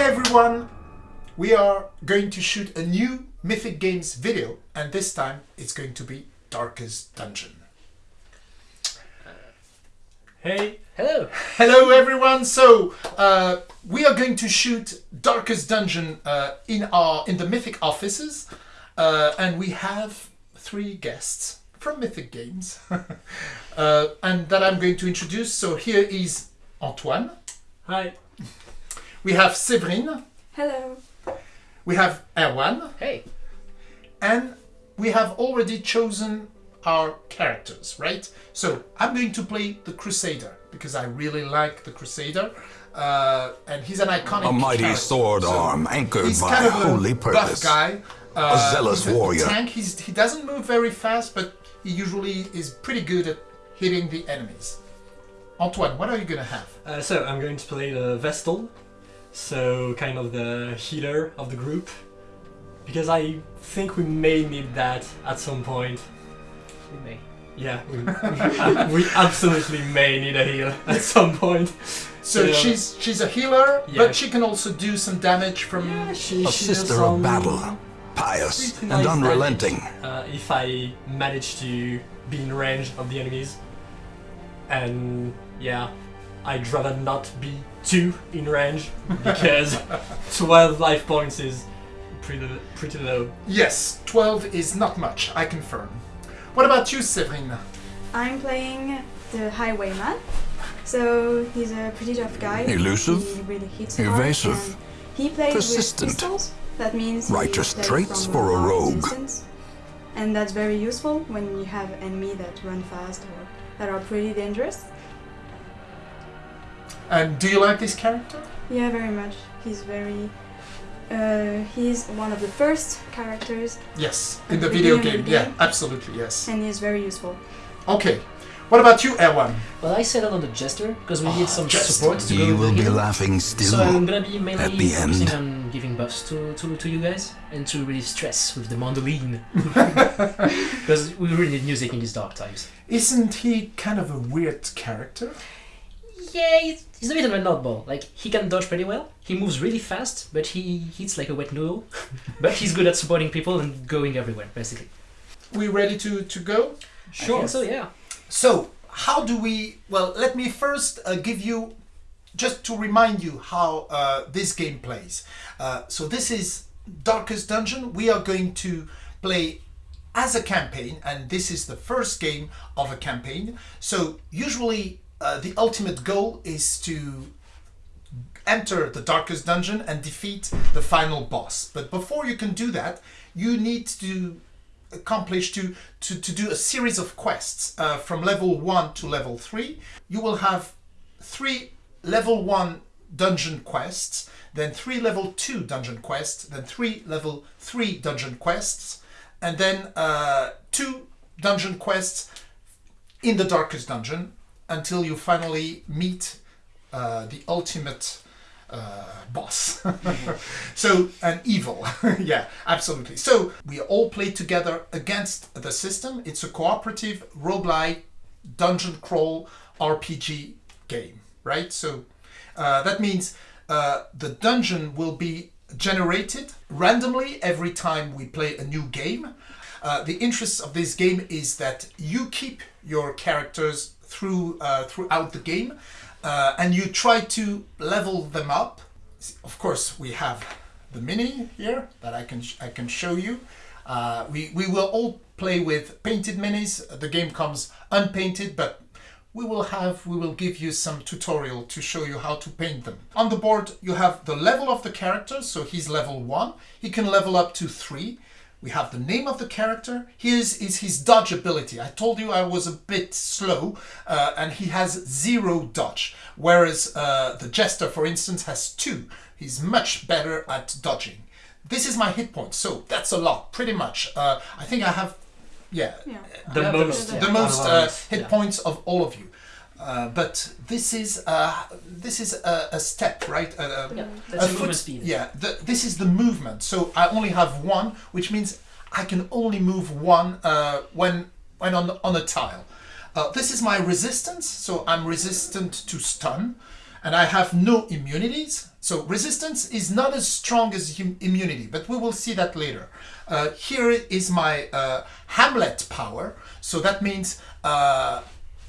Hi everyone! We are going to shoot a new Mythic Games video and this time it's going to be Darkest Dungeon. Hey, Hello. Hello everyone! So uh, we are going to shoot Darkest Dungeon uh, in our in the Mythic offices uh, and we have three guests from Mythic Games uh, and that I'm going to introduce. So here is Antoine, hi. We have Séverine, Hello. we have Erwan, Hey. and we have already chosen our characters, right? So I'm going to play the Crusader because I really like the Crusader, uh, and he's an iconic. A mighty character. sword So arm anchored he's by kind of holy a buff purpose. guy. Uh, zealous he's warrior. tank. He's, he doesn't move very fast, but he usually is pretty good at hitting the enemies. Antoine, what are you gonna have? Uh, so I'm going to play the Vestal, so kind of the healer of the group, because I think we may need that at some point. We may. Yeah, we, we absolutely may need a heal at some point. So Yeah. she's she's a healer, Yeah. but she can also do some damage from. Yeah, she, A she sister of battle, pious pretty and nice unrelenting. damage, uh, if I manage to be in range of the enemies, and yeah, I'd rather not be too in range because 12 life points is pretty pretty low. Yes, 12 is not much, I confirm. What about you, Séverine? I'm playing the Highwayman. So he's a pretty tough guy. Elusive, He really hits evasive, hard, he plays persistent. with pistols. That means Righteous traits for a rogue. distance. And that's very useful when you have enemy that run fast or that are pretty dangerous. And do you like this character? Yeah, very much. He's very. Uh, he's one of the first characters, Yes, in the the video beginning game. of the Yeah, absolutely, yes. and he's very useful. Okay. What about you, Erwan? Well, I settled on the Jester because we Ah, need some Jester. support to go You with will the be healer. laughing So I'm still. gonna be mainly at the focusing end. on giving buffs to, to, to you guys and to really stress with the mandolin because we really need music in these dark times. Isn't he kind of a weird character? Yeah, he's, he's a bit of a oddball. Like he can dodge pretty well. He moves really fast, but he hits like a wet noodle. but he's good at supporting people and going everywhere, basically. We ready to, to go? I think so yeah. So, how do we. Well, let me first uh, give you. Just to remind you how uh, this game plays. Uh, so, this is Darkest Dungeon. We are going to play as a campaign, and this is the first game of a campaign. So, usually, uh, the ultimate goal is to enter the darkest dungeon and defeat the final boss. But before you can do that, you need to accomplish to, to, to do a series of quests uh, from level 1 to level 3. You will have three level 1 dungeon quests, then three level 2 dungeon quests, then three level 3 dungeon quests, and then uh, two dungeon quests in the darkest dungeon until you finally meet uh, the ultimate uh, boss. so, an evil. yeah, absolutely. So, we all play together against the system. It's a cooperative roguelike dungeon crawl RPG game, right? So, uh, that means uh, the dungeon will be generated randomly every time we play a new game. Uh, the interest of this game is that you keep your characters through uh, throughout the game, uh, and you try to level them up. Of course, we have the mini here that I can I can show you. Uh, we we will all play with painted minis. The game comes unpainted, but we will have we will give you some tutorial to show you how to paint them. On the board you have the level of the character, so he's level 1. He can level up to 3. We have the name of the character. Here's is his dodge ability. I told you I was a bit slow, uh, and he has zero dodge, whereas uh, the jester, for instance, has two. He's much better at dodging. This is my hit point, so that's a lot, pretty much. Uh, I think I have, yeah, Yeah. The Yeah, most, the- the most uh, hit yeah. points of all of you. Uh, but this is uh, this is a, a step, right? A, a- Yeah, that's movement speed. Yeah, the, this is the movement. So I only have one, which means I can only move one uh, when when on on a tile. Uh, this is my resistance, so I'm resistant to stun, and I have no immunities. So resistance is not as strong as immunity, but we will see that later. Uh, here is my uh, Hamlet power. So that means uh,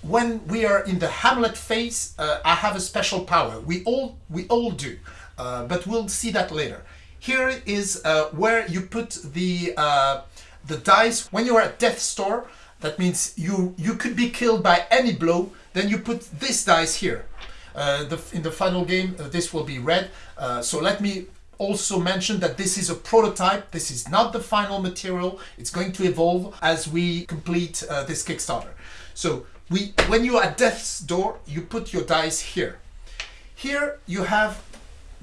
when we are in the Hamlet phase, uh, I have a special power. We all we all do, uh, but we'll see that later. Here is uh, where you put the uh, the dice when you are at death's door. That means you you could be killed by any blow. Then you put this dice here. Uh, the, in the final game, uh, this will be red. So let me also mention that this is a prototype. This is not the final material. It's going to evolve as we complete this Kickstarter. So we, when you are at death's door, you put your dice here. Here you have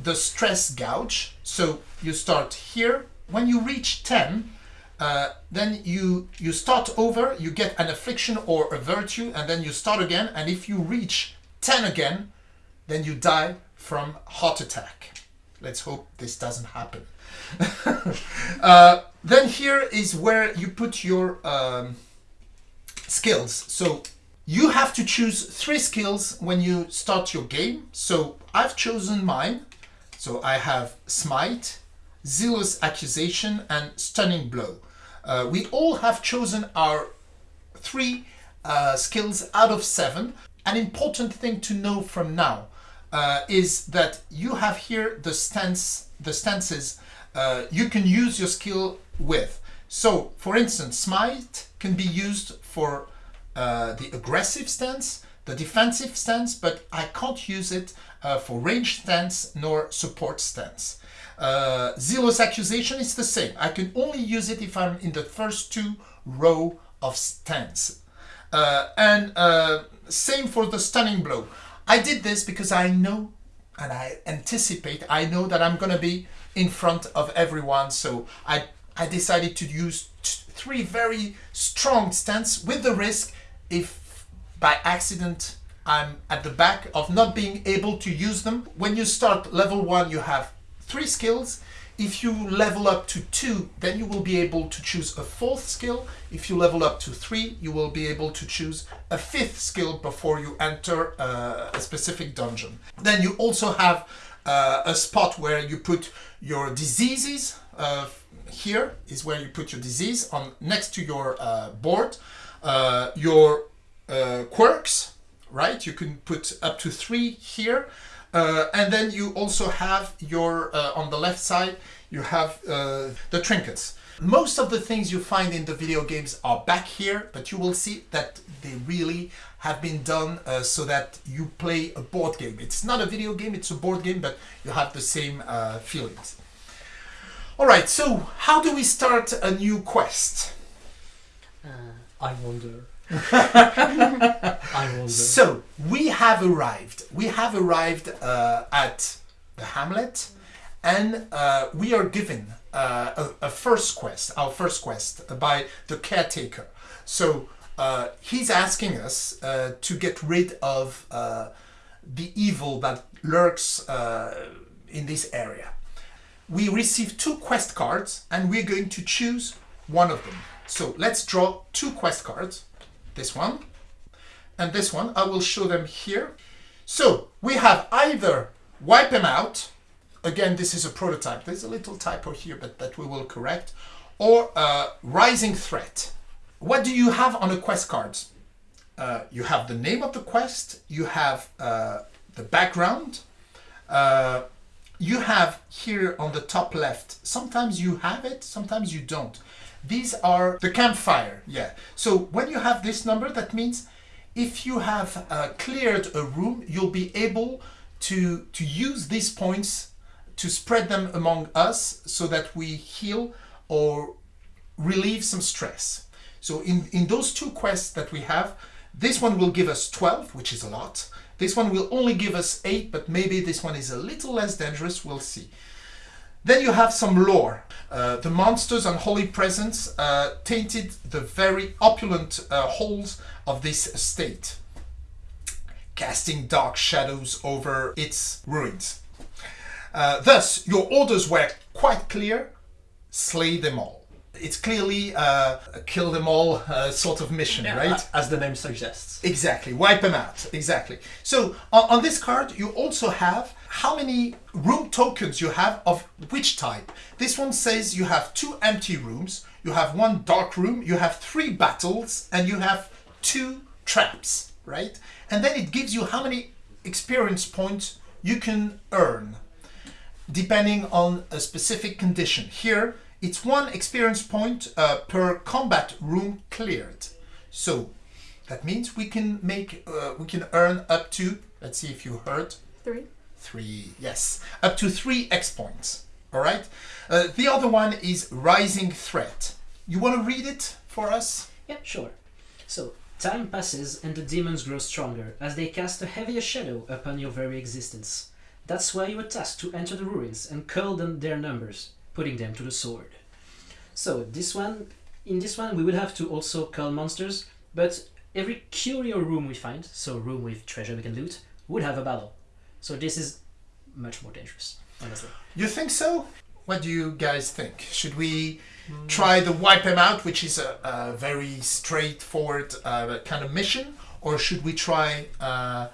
the stress gouge. So you start here. When you reach 10, uh, then you you start over. You get an affliction or a virtue, and then you start again. And if you reach 10 again, then you die from heart attack. Let's hope this doesn't happen. uh, then here is where you put your um, skills. So you have to choose three skills when you start your game. So I've chosen mine. So I have Smite, Zealous Accusation, and Stunning Blow. Uh, we all have chosen our three uh, skills out of seven. An important thing to know from now uh, is that you have here the stance, the stances uh, you can use your skill with. So, for instance, Smite can be used for uh, the aggressive stance, the defensive stance, but I can't use it uh, for range stance nor support stance. Uh, Zealous Accusation is the same. I can only use it if I'm in the first two row of stance. Uh, and uh, same for the Stunning Blow. I did this because I know and I anticipate, I know that I'm going to be in front of everyone. So I, I decided to use three very strong stance with the risk if by accident I'm at the back of not being able to use them. When you start level one, you have three skills. If you level up to two, then you will be able to choose a fourth skill. If you level up to three, you will be able to choose a fifth skill before you enter uh, a specific dungeon. Then you also have uh, a spot where you put your diseases. Uh, here is where you put your disease on next to your uh, board. Uh, your uh, quirks, right? You can put up to three here. Uh, and then you also have your, uh, on the left side, you have uh, the trinkets. Most of the things you find in the video games are back here, but you will see that they really have been done uh, so that you play a board game. It's not a video game, it's a board game, but you have the same uh, feelings. All right, so how do we start a new quest? I wonder. I wonder. So we have arrived. We have arrived uh, at the Hamlet, and uh, we are given uh, a, a first quest, our first quest by the caretaker. So uh, he's asking us uh, to get rid of uh, the evil that lurks uh, in this area. We receive two quest cards, and we're going to choose one of them. So let's draw two quest cards. This one and this one. I will show them here. So we have either wipe them out. Again, this is a prototype. There's a little typo here, but that we will correct. Or uh, rising threat. What do you have on a quest card? Uh, you have the name of the quest. You have uh, the background. Uh, you have here on the top left. Sometimes you have it. Sometimes you don't. These are the campfire. Yeah. So when you have this number, that means if you have uh, cleared a room, you'll be able to, to use these points to spread them among us so that we heal or relieve some stress. So in, in those two quests that we have, this one will give us 12, which is a lot. This one will only give us 8, but maybe this one is a little less dangerous, we'll see. Then you have some lore. Uh, the monsters and holy presence uh, tainted the very opulent uh, halls of this estate, casting dark shadows over its ruins. Uh, thus, your orders were quite clear slay them all. it's clearly uh, a kill them all uh, sort of mission, right? As the name suggests. Exactly, wipe them out. Exactly. So on, on this card, you also have how many room tokens you have of which type. This one says you have two empty rooms, you have one dark room, you have three battles, and you have two traps, right? And then it gives you how many experience points you can earn depending on a specific condition. Here, it's one experience point uh, per combat room cleared. So that means we can make, uh, we can earn up to, let's see if you heard, Three. Three, yes, up to three X points. All right. Uh, the other one is Rising Threat. You want to read it for us? Yeah, sure. So, time passes and the demons grow stronger as they cast a heavier shadow upon your very existence. That's why you were tasked to enter the ruins and curl them their numbers, putting them to the sword. So, this one, in this one, we will have to also curl monsters, but every curio room we find, so room with treasure we can loot, would have a battle. So this is much more dangerous, honestly. You think so? What do you guys think? Should we try the wipe them out, which is a, a very straightforward uh, kind of mission, or should we try uh,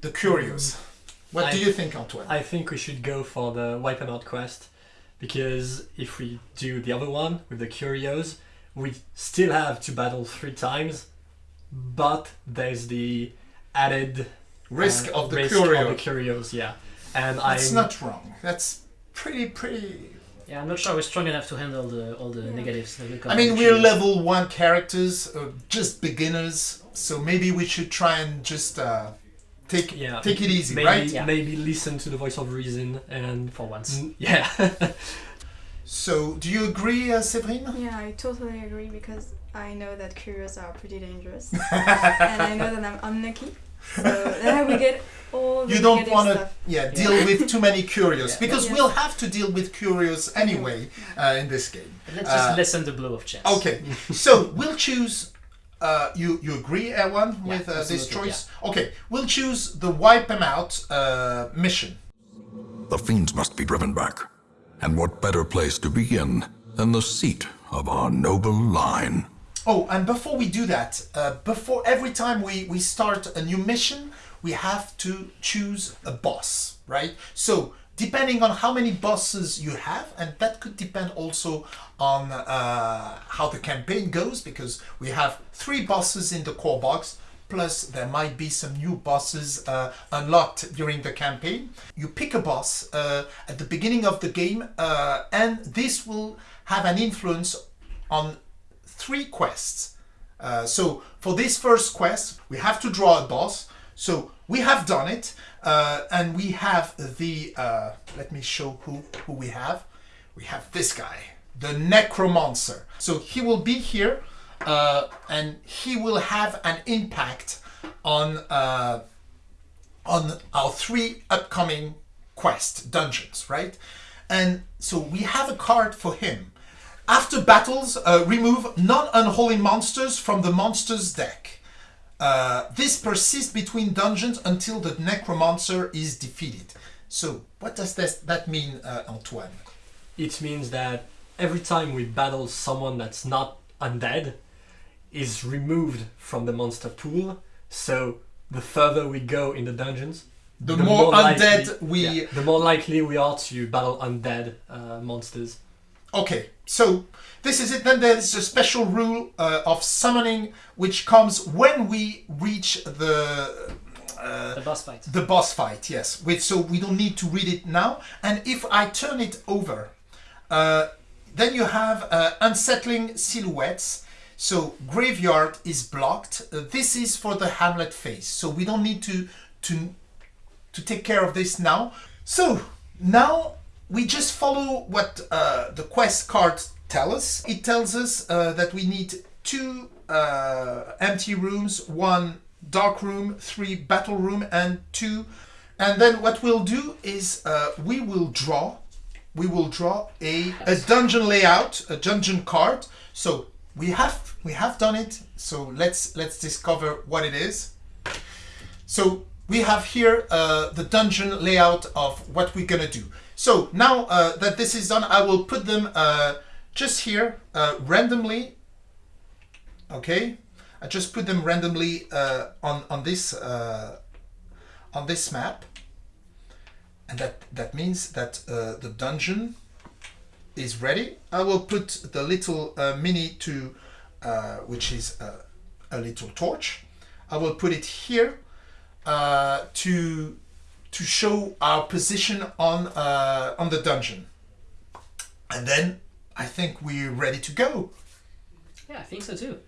the curios? What do you think, Antoine? I think we should go for the wipe 'em out quest because if we do the other one with the curios, we still have to battle three times, but there's the added risk uh, of the risk curio. of the curios, yeah. And That's I'm not wrong. That's pretty pretty. Yeah, I'm not sure we're strong enough to handle the, all the negatives that will come I mean, we're level one characters, uh, just beginners. So maybe we should try and just uh, take yeah. take it easy, maybe, right? Yeah. Maybe listen to the voice of reason and for once. Mm, yeah. So, do you agree, uh, Séverine? Yeah, I totally agree because I know that curios are pretty dangerous, and I know that I'm unlucky. So then I will get all the You don't want to, yeah, deal with too many curios Yeah. because Yeah. we'll have to deal with curios anyway uh, in this game. But let's just Uh, lessen the blow of chance. Okay, so we'll choose. Uh, you you agree, Erwan, Yeah, with uh, this absolutely, choice? Okay, we'll choose the wipe them out uh, mission. The fiends must be driven back. And what better place to begin than the seat of our noble line? Oh, and before we do that, uh, before every time we, we start a new mission, we have to choose a boss, right? So, depending on how many bosses you have, and that could depend also on uh, how the campaign goes, because we have three bosses in the core box, plus there might be some new bosses uh, unlocked during the campaign. You pick a boss uh, at the beginning of the game, uh, and this will have an influence on three quests. Uh, so for this first quest, we have to draw a boss. So we have done it, uh, and we have the. Uh, let me show who who we have. We have this guy, the Necromancer. So he will be here, uh, and he will have an impact on uh, on our three upcoming quest dungeons, right? And so we have a card for him. After battles, uh, remove non-unholy monsters from the monsters deck. Uh, this persists between dungeons until the necromancer is defeated. So, what does this, that mean, uh, Antoine? it means that every time we battle someone that's not undead is removed from the monster pool so the further we go in the dungeons The, more, likely- undead we. yeah, the more likely we are to battle undead uh, monsters Okay, so this is it. Then there's a special rule uh, of summoning, which comes when we reach the uh, The boss fight. the boss fight. Yes, with so we don't need to read it now. And if I turn it over, uh, then you have uh, unsettling silhouettes. So graveyard is blocked. Uh, this is for the Hamlet phase, so we don't need to to to take care of this now. So now we just follow what uh, the quest card tell us. It tells us uh, that we need two uh, empty rooms, one dark room, three battle room, and two. And then what we'll do is uh, we will draw. We will draw a, a dungeon layout, a dungeon card. So we have we have done it. So let's let's discover what it is. So we have here uh, the dungeon layout of what we're gonna do. So now uh, that this is done, I will put them uh, just here uh, randomly. Okay, I just put them randomly uh, on on this uh, on this map, and that that means that uh, the dungeon is ready. I will put the little mini to, which is a little torch. I will put it here to to show our position on uh, on the dungeon. And then I think we're ready to go. Yeah, I think so too.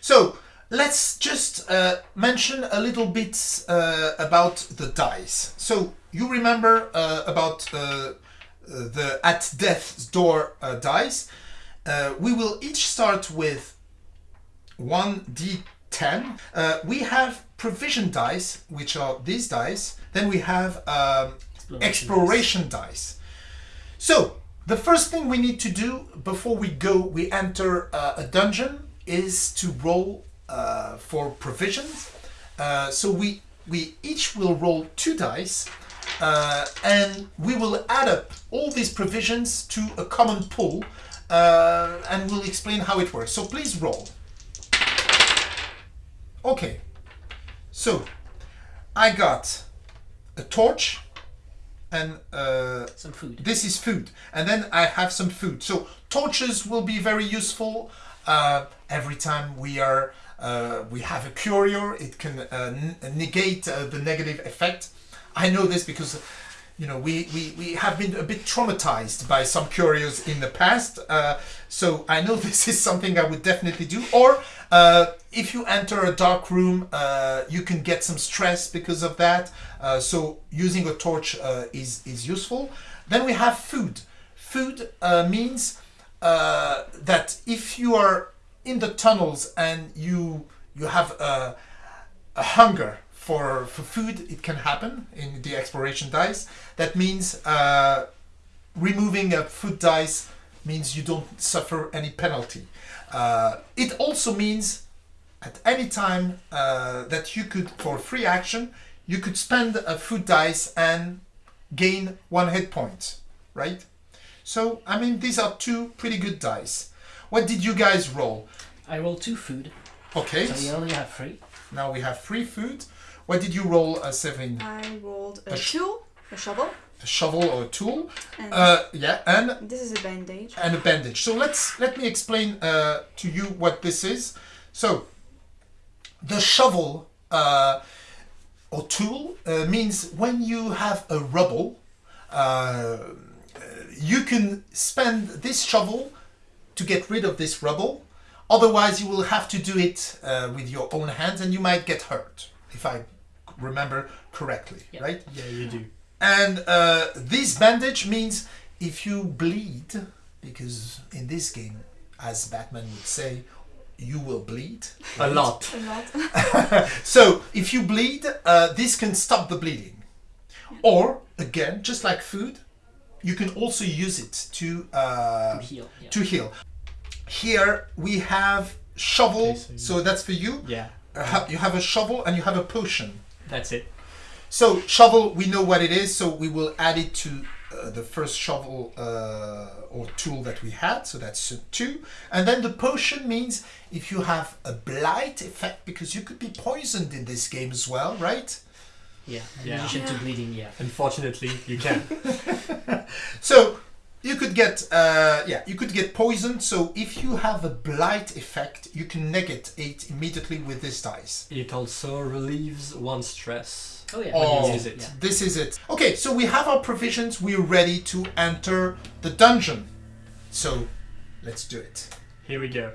So let's just uh, mention a little bit uh, about the dice. So you remember uh, about uh, the at death's door uh, dice. we will each start with 1d 10. Uh, we have provision dice, which are these dice. Then we have um, exploration, exploration dice. So the first thing we need to do before we go, we enter uh, a dungeon, is to roll uh, for provisions. Uh, so we, we each will roll two dice uh, and we will add up all these provisions to a common pool uh, and we'll explain how it works. So please roll. Okay. So I got a torch and uh, Some food. this is food. And then i have some food. So torches will be very useful uh, every time we are uh, we have a curio. It can uh, negate uh, the negative effect. I know this because you know we, we, we have been a bit traumatized by some curios in the past. Uh, so i know this is something i would definitely do. Or uh, if you enter a dark room uh, you can get some stress because of that. Uh, so using a torch uh, is, is useful. Then we have food. Food uh, means that if you are in the tunnels and you you have a, a hunger for for food it can happen in the exploration dice. That means removing a food dice means you don't suffer any penalty uh, it also means at any time uh, that you could for free action you could spend a food dice and gain one hit point right? So i mean these are two pretty good dice. What did you guys roll? I rolled two food, okay. So you only have three. now we have free food. What did you roll uh, seven I rolled a A sh- a shovel, a shovel or a tool and uh, yeah and this is a bandage. and a bandage. So let's let me explain uh, to you what this is. So the shovel uh, or tool uh, means when you have a rubble, uh, you can spend this shovel to get rid of this rubble. Otherwise, you will have to do it uh, with your own hands, and you might get hurt, if I remember correctly, Yeah. right? Yeah, you do. And uh, this bandage means if you bleed, because in this game, as Batman would say, you will bleed. A lot. A lot. So if you bleed, uh, this can stop the bleeding. Or, again, just like food, you can also use it to, uh, To heal. Yeah. to heal. Here we have shovel, Okay, so so that's for you. Yeah, Uh, you have a shovel and you have a potion. that's it. So shovel, we know what it is, so we will add it to uh, the first shovel uh, or tool that we had. So that's uh, two, and then the potion means if you have a blight effect, because you could be poisoned in this game as well, right? Yeah. In Yeah. addition to bleeding, yeah. Unfortunately, you can. So you could get uh, yeah, you could get poisoned. So if you have a blight effect, you can negate it immediately with this dice. it also relieves one stress. Oh yeah. Oh, use it. Yeah. this is it. Okay, so we have our provisions. We're ready to enter the dungeon. So let's do it. Here we go.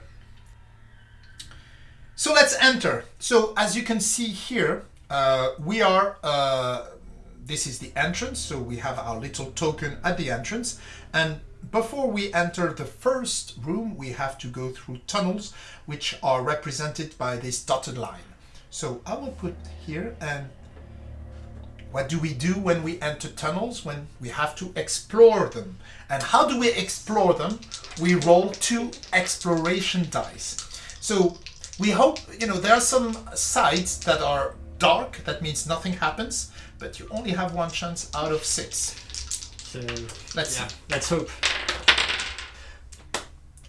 So let's enter. So as you can see here, uh, we are. Uh, this is the entrance. So we have our little token at the entrance, and before we enter the first room, we have to go through tunnels, which are represented by this dotted line. So I will put here and. What do we do when we enter tunnels? When we have to explore them. And how do we explore them? We roll two exploration dice. So we hope, you know, there are some sides that are dark, that means nothing happens, but you only have one chance out of six. So Let's yeah, see. let's hope.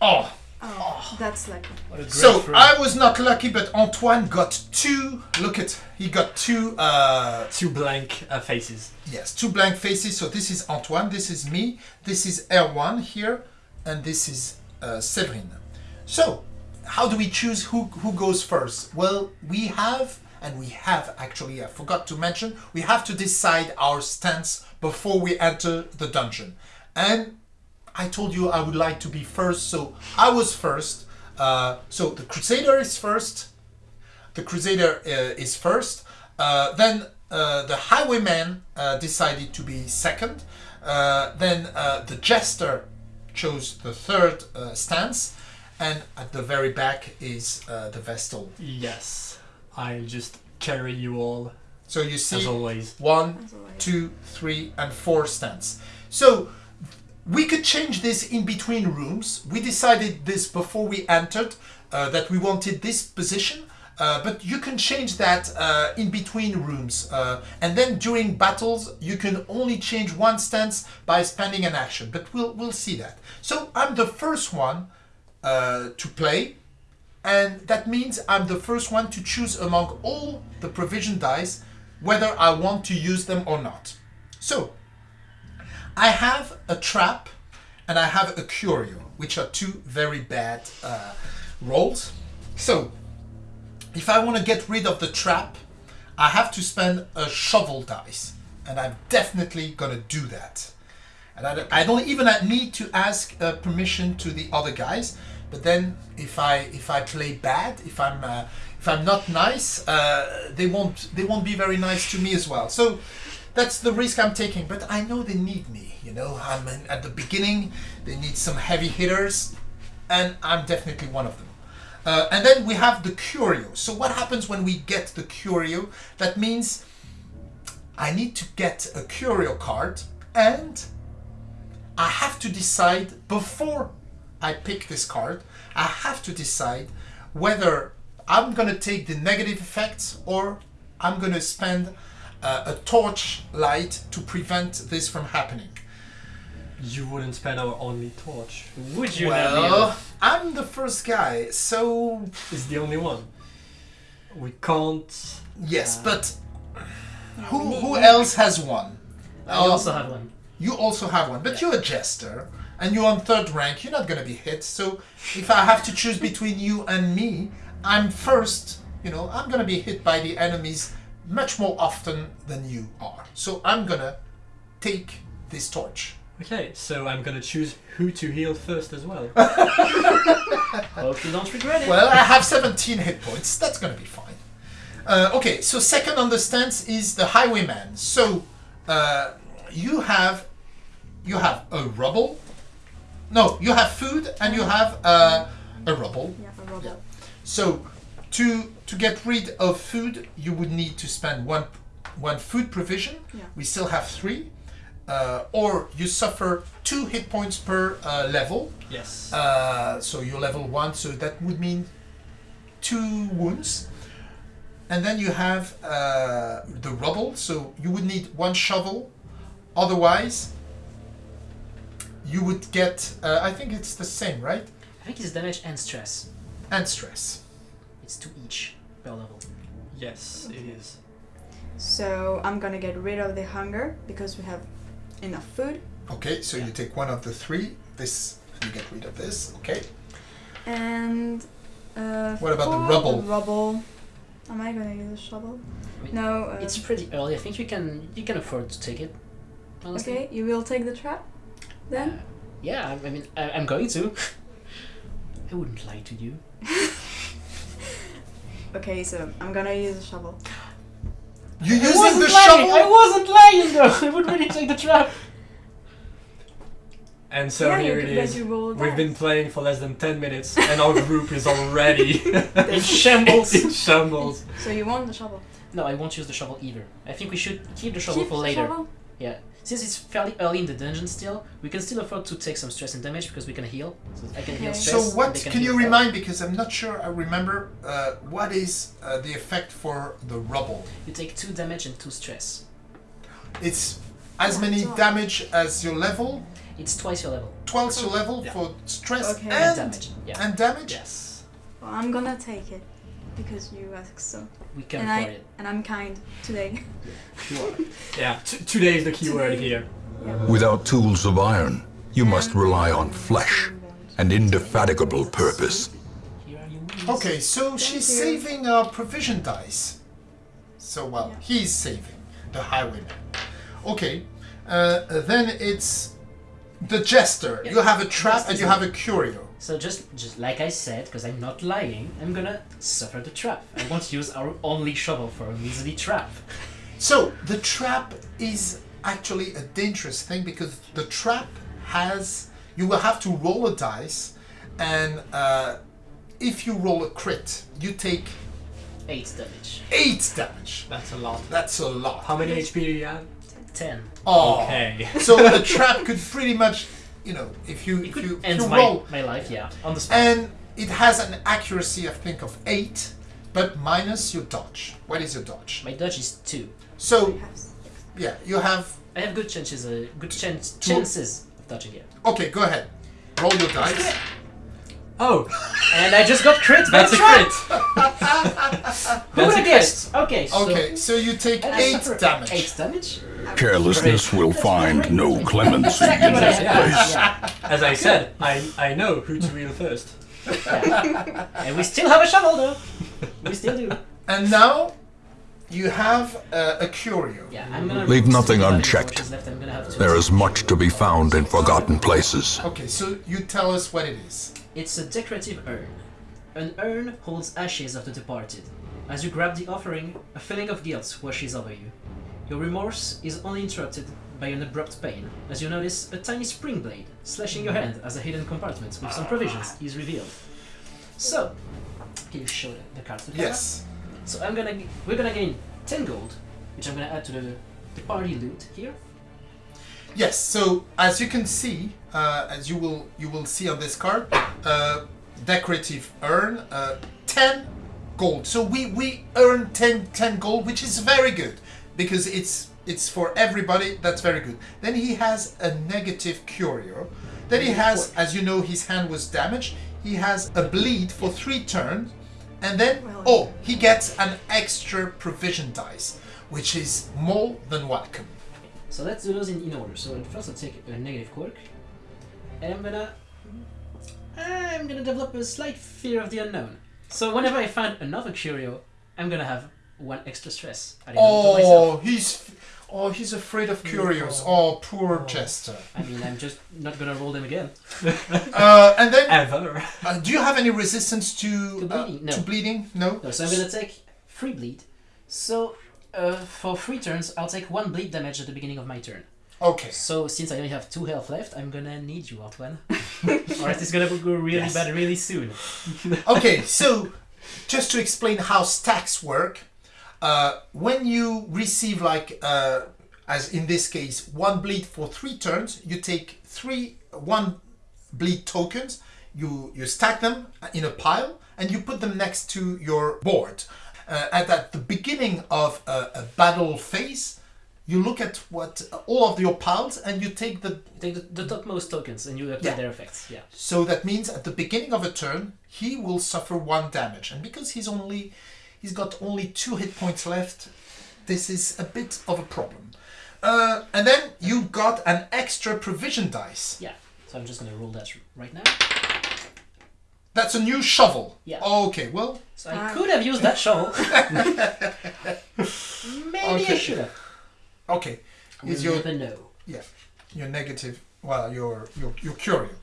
Oh, Oh, that's lucky. What a great so throw. I was not lucky, but Antoine got two. Look at he got two. Uh, Two blank uh, faces. yes, two blank faces. So this is Antoine. This is me. This is Erwan here, and this is uh, Séverine. So, how do we choose who who goes first? Well, we have, and we have actually. I forgot to mention. We have to decide our stance before we enter the dungeon, and I told you I would like to be first, so I was first. Uh, so the Crusader is first. The Crusader uh, is first. Uh, then uh, the Highwayman uh, decided to be second. Uh, then uh, the Jester chose the third uh, stance. And at the very back is uh, the Vestal. Yes. I'll just carry you all So you as see always. one, As always. two, three, and four stands. So we could change this in between rooms. We decided this before we entered uh, that we wanted this position. Uh, but you can change that uh, in between rooms, uh, and then during battles you can only change one stance by spending an action. But we'll we'll see that. So I'm the first one uh, to play, and that means I'm the first one to choose among all the provision dice whether I want to use them or not. So, I have a trap and I have a curio, which are two very bad uh, rolls. So, if I want to get rid of the trap, I have to spend a shovel dice, and I'm definitely gonna do that. And I don't, I don't even need to ask uh, permission to the other guys. But then, if I if I play bad, if I'm uh, if I'm not nice, uh, they won't they won't be very nice to me as well. So that's the risk I'm taking. But I know they need me. You know, I'm in, at the beginning. They need some heavy hitters, and I'm definitely one of them. Uh, and then we have the curio. So what happens when we get the curio? That means I need to get a curio card, and I have to decide before I pick this card. I have to decide whether I'm gonna take the negative effects or I'm gonna spend uh, a torch light to prevent this from happening. You wouldn't spend our only torch. Would you well, now? I'm the first guy, so It's the only one. We can't. yes, Uh, but who who else has one? I also have one. You also have one, but Yeah. you're a jester and you're on third rank. You're not gonna be hit. So if I have to choose between you and me, I'm first. You know, I'm gonna be hit by the enemies much more often than you are. So I'm gonna take this torch. Okay, so I'm gonna choose who to heal first as well. Hope you don't regret it. Well, I have 17 hit points. That's gonna be fine. Uh, okay, so second on the stance is the highwayman. So uh, you have you have a rubble. No, you have food and you have uh, a rubble. Yeah, a robot. So to to get rid of food, you would need to spend one one food provision. Yeah. We still have three. Uh, or you suffer two hit points per uh, level. yes. Uh, so you're level one, so that would mean two wounds. And then you have uh, the rubble, so you would need one shovel. Otherwise, you would get. Uh, I think it's the same, right? I think it's damage and stress. And stress. It's two each per level. yes, it is. So I'm gonna get rid of the hunger because we have enough food. Okay, so you take one of the three. This you get rid of this. Okay. And uh, What about the for rubble? rubble. Am I gonna use a shovel? I mean, No. Uh, It's pretty early. I think you can you can afford to take it. Honestly. okay. You will take the trap, then. Uh, yeah, I, I mean, I, I'm going to. I wouldn't lie to you. Okay, so I'm gonna use a shovel. You're I using the lying. shovel. I wasn't lying though. I would really take the trap. And so yeah, here you, it but is. you roll We've been playing for less than 10 minutes and our group is already In shambles. in shambles. So you want the shovel? No, I won't use the shovel either. I think we should keep the shovel Keep for the later. shovel? Yeah. Since it's fairly early in the dungeon still, we can still afford to take some stress and damage because we can heal. So I can heal stress. So what they can, heal you health. remind? Because I'm not sure I remember. Uh, what is uh, the effect for the rubble? You take two damage and two stress. It's as Yeah, many it's damage as your level, It's twice your level. twice your level Yeah. for stress Okay. and, And damage. Yeah. and damage. Yes. Well, I'm gonna take it because you asked so. We can and afford I it. and I'm kind today. sure. Yeah, t- today is the key word here. Without tools of iron, you must rely on flesh and indefatigable purpose. Here are your wings. Okay, so she's you. saving our provision dice. So well, Yeah. he's saving the highwayman. Okay, uh, then it's the jester. Yeah. You have a trap and you have a curio. So just just like I said, because I'm not lying, I'm gonna suffer the trap. I won't use our only shovel for a measly trap. So the trap is actually a dangerous thing because the trap has you will have to roll a dice, and uh, if you roll a crit, you take Eight damage. eight damage. That's a lot. That's a lot. How many HP do you have? Ten. Oh. Okay. so the trap could pretty much, you know, if you It if could you, if you my, roll, my life, yeah, on the spot. and it has an accuracy, I think, of eight, but minus your dodge. What is your dodge? my dodge is two. So You have six. yeah, you have. I have good chances, uh, good chance, chances of dodging it. Okay, go ahead. Roll your dice. Oh, And I just got crit by that's a crit. Who That's would have guessed? Okay, so Okay, so you take I eight suffer damage. Eight damage? Carelessness will find no clemency in Exactly what I this had. place. Yeah, As I said, I I know who to heal first. yeah. And we still have a shovel though. We still do. And now you have uh, a curio. Yeah, I'm gonna Leave nothing unchecked. torches Left. I'm gonna have There is much to be found in forgotten places. Okay, so you tell us what it is. It's a decorative urn. An urn holds ashes of the departed. As you grab the offering, a feeling of guilt washes over you. Your remorse is only interrupted by an abrupt pain, as you notice a tiny spring blade slashing your hand as a hidden compartment with some provisions is revealed. So, can you show the, the card to the camera? Yes. So I'm gonna, we're gonna gain 10 gold, which I'm gonna add to the, the party loot here. Yes. So as you can see, uh, as you will you will see on this card, uh, decorative urn, uh, ten gold. So we we earn 10, 10 gold, which is very good because it's it's for everybody. That's very good. Then he has a negative curio. Then he has, as you know, his hand was damaged. He has a bleed for three turns, and then oh, he gets an extra provision dice, which is more than welcome. So let's do those in, in order. So first I'll take a negative quirk. And I'm gonna... I'm gonna develop a slight fear of the unknown. So whenever I find another curio, I'm gonna have one extra stress. added on to myself. Oh, he's oh he's afraid of curios. Oh, poor Jester. I mean, I'm just not gonna roll them again. Uh, and then, Ever. uh, do you have any resistance to To uh, bleeding? No. to bleeding? No. No, so I'm gonna take free bleed. So uh, for three turns, I'll take one bleed damage at the beginning of my turn. Okay. So since I only have two health left, I'm gonna need you, Antoine. or else it's gonna go really Yes. bad really soon. Okay. So, just to explain how stacks work, uh, when you receive like uh, as in this case one bleed for three turns, you take three one bleed tokens. You you stack them in a pile and you put them next to your board. Uh, and at the beginning of a, a battle phase, you look at what all of your piles and you take the Take the, the topmost tokens and you apply Yeah. their effects. Yeah. so that means at the beginning of a turn he will suffer one damage and because he's only he's got only two hit points left this is a bit of a problem uh, and then you got an extra provision dice Yeah. So I'm just gonna roll that right now. that's a new shovel Yeah. okay well So I Ah. could have used that shovel. Maybe I Okay. should have. okay We'll is your yeah your negative well your your your curio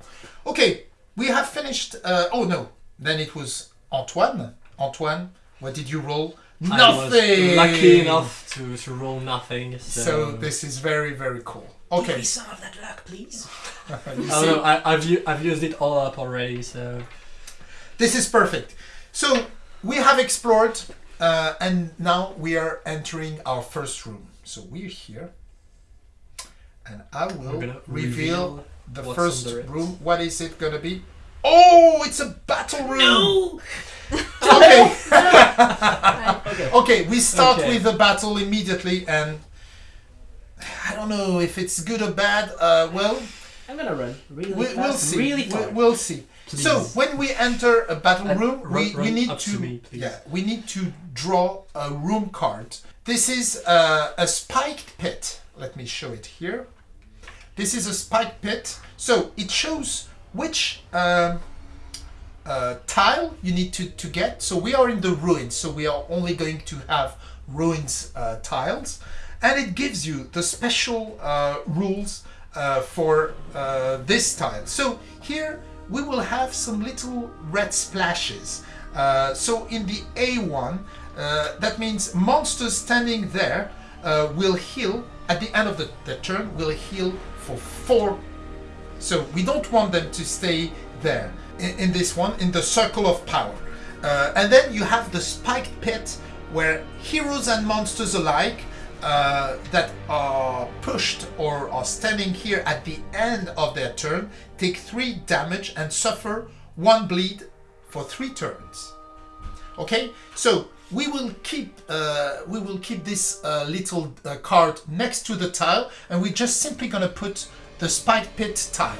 okay we have finished uh, oh no then it was antoine antoine what did you roll I nothing was lucky enough to, to roll nothing. So, So this is very very cool. Give Okay, me some of that luck, please. you I see, don't know. I, I've u- I've used it all up already. So this is perfect. So we have explored, uh, and now we are entering our first room. So we're here, and I will we're reveal, the first under room. What is it gonna be? Oh, it's a battle room. No! Okay, Okay. okay. We start Okay. with the battle immediately, and I don't know if it's good or bad. Uh, well, I'm gonna run really we, fast, we'll see. really We- far. we'll see. Please. So when we enter a battle And room, run- we, we need to, to me, yeah we need to draw a room card. This is uh, a spiked pit. Let me show it here. This is a spiked pit. So it shows which um, uh, tile you need to, to get. So we are in the ruins, so we are only going to have ruins uh, tiles. And it gives you the special uh, rules uh, for uh, this tile. So here we will have some little red splashes. Uh, so in the A1, uh, that means monsters standing there will heal at the end of the, the turn, will heal for four so we don't want them to stay there in, in this one, in the circle of power. Uh, and then you have the spiked pit where heroes and monsters alike uh, that are pushed or are standing here at the end of their turn take three damage and suffer one bleed for three turns. Okay, so we will keep uh, we will keep this uh, little uh, card next to the tile, and we're just simply gonna put the spike pit tile.